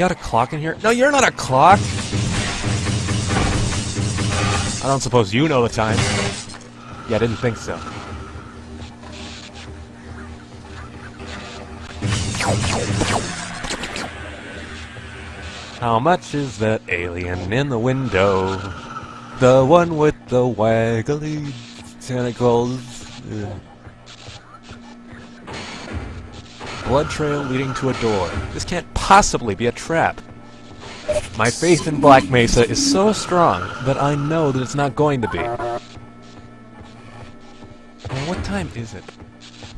got a clock in here? No, you're not a clock! I don't suppose you know the time. Yeah, I didn't think so. How much is that alien in the window? The one with the waggly tentacles. Ugh. Blood trail leading to a door. This can't possibly be a trap. My faith in Black Mesa is so strong that I know that it's not going to be. What time is it?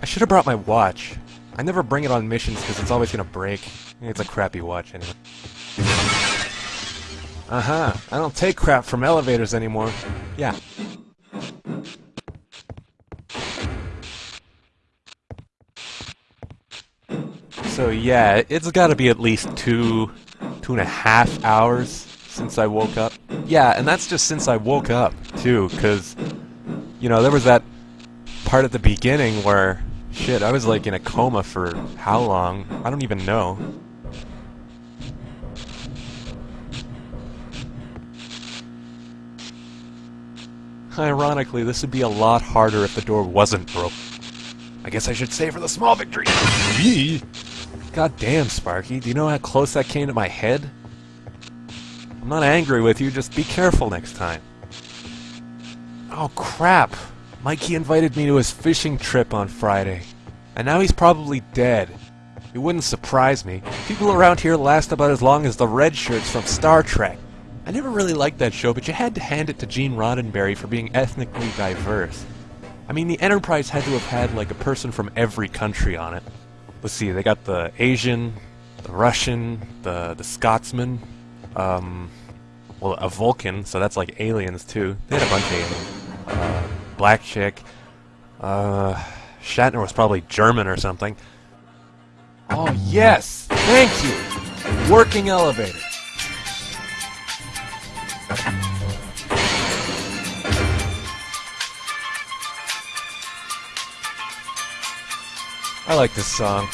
I should have brought my watch. I never bring it on missions because it's always going to break. It's a crappy watch anyway. Uh-huh. I don't take crap from elevators anymore. Yeah. So yeah, it's gotta be at least two, two and a half hours since I woke up. Yeah, and that's just since I woke up, too, because, you know, there was that part at the beginning where, shit, I was like in a coma for how long? I don't even know. Ironically, this would be a lot harder if the door wasn't broke. I guess I should say for the small victory. God damn, Sparky. Do you know how close that came to my head? I'm not angry with you, just be careful next time. Oh, crap. Mikey invited me to his fishing trip on Friday. And now he's probably dead. It wouldn't surprise me. People around here last about as long as the red shirts from Star Trek. I never really liked that show, but you had to hand it to Gene Roddenberry for being ethnically diverse. I mean, the Enterprise had to have had, like, a person from every country on it. Let's see, they got the Asian, the Russian, the, the Scotsman, um, well, a Vulcan, so that's like aliens, too. They had a bunch of aliens. Uh, black chick, uh, Shatner was probably German or something. Oh, yes! Thank you! Working elevator. I like this song.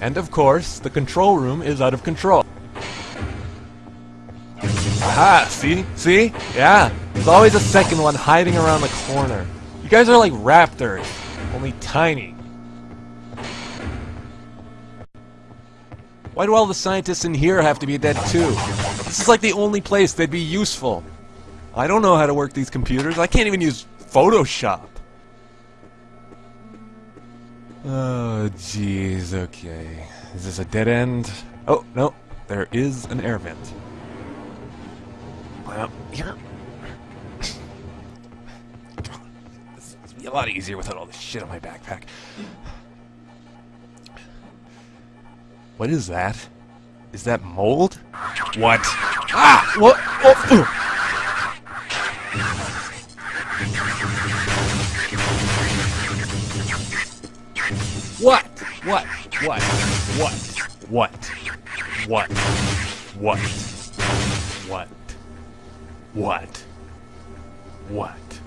And of course, the control room is out of control. Aha, see? See? Yeah, there's always a second one hiding around the corner. You guys are like raptors, only tiny. Why do all the scientists in here have to be dead too? This is like the only place they'd be useful. I don't know how to work these computers. I can't even use Photoshop. Oh, jeez, okay. Is this a dead end? Oh, no. There is an air vent. Well, yeah. This would be a lot easier without all this shit on my backpack. What is that? Is that mold? What? Ah! What? Oh! What? What? What? What? What? What? What? What? What? What?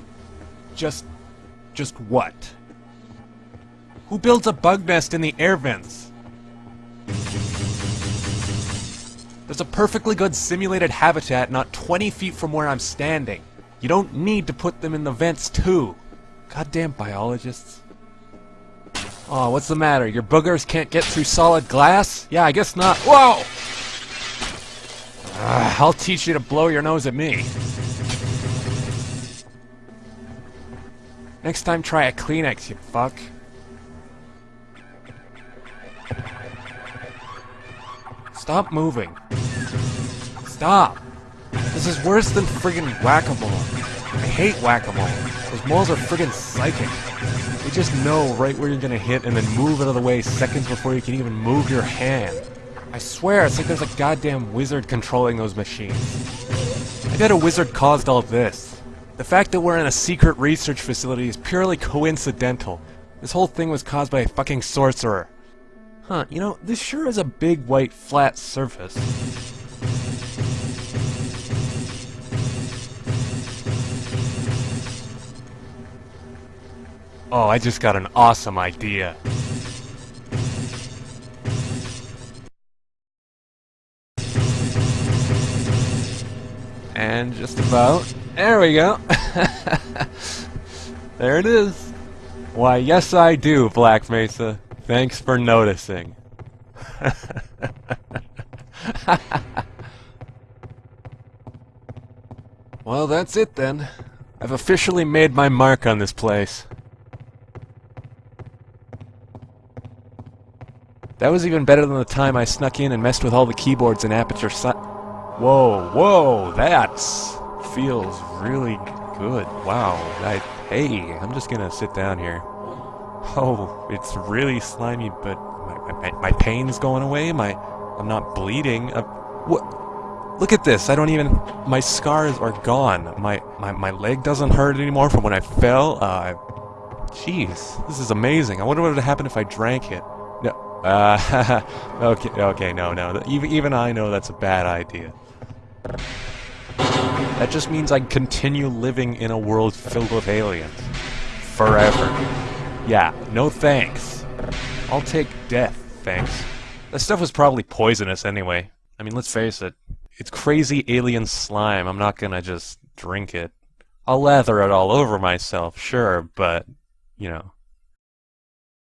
Just... just what? Who builds a bug nest in the air vents? There's a perfectly good simulated habitat not 20 feet from where I'm standing. You don't need to put them in the vents too. Goddamn biologists. Oh, what's the matter? Your boogers can't get through solid glass? Yeah, I guess not. Whoa! Uh, I'll teach you to blow your nose at me. Next time, try a Kleenex, you fuck. Stop moving. Stop. This is worse than friggin' whack-a-mole. I hate whack-a-mole. Those moles are friggin' psychic. They just know right where you're gonna hit and then move out of the way seconds before you can even move your hand. I swear, it's like there's a goddamn wizard controlling those machines. I bet a wizard caused all this. The fact that we're in a secret research facility is purely coincidental. This whole thing was caused by a fucking sorcerer. Huh, you know, this sure is a big white flat surface. Oh, I just got an awesome idea. And just about. There we go. there it is. Why, yes I do, Black Mesa. Thanks for noticing. well, that's it then. I've officially made my mark on this place. That was even better than the time I snuck in and messed with all the keyboards and aperture si- Whoa, whoa, that feels really good. Wow, I, hey, I'm just gonna sit down here. Oh, it's really slimy, but my, my, my pain's going away, my, I'm not bleeding. Uh, what? Look at this, I don't even, my scars are gone. My, my, my leg doesn't hurt anymore from when I fell. Uh, jeez, this is amazing. I wonder what would happen if I drank it. Uh, okay, okay, no, no. Even, even I know that's a bad idea. That just means I continue living in a world filled with aliens. Forever. Yeah, no thanks. I'll take death, thanks. That stuff was probably poisonous anyway. I mean, let's face it. It's crazy alien slime. I'm not gonna just drink it. I'll lather it all over myself, sure, but, you know,